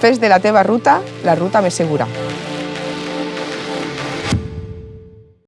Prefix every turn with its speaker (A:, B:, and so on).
A: Fes de la teva ruta la ruta més segura.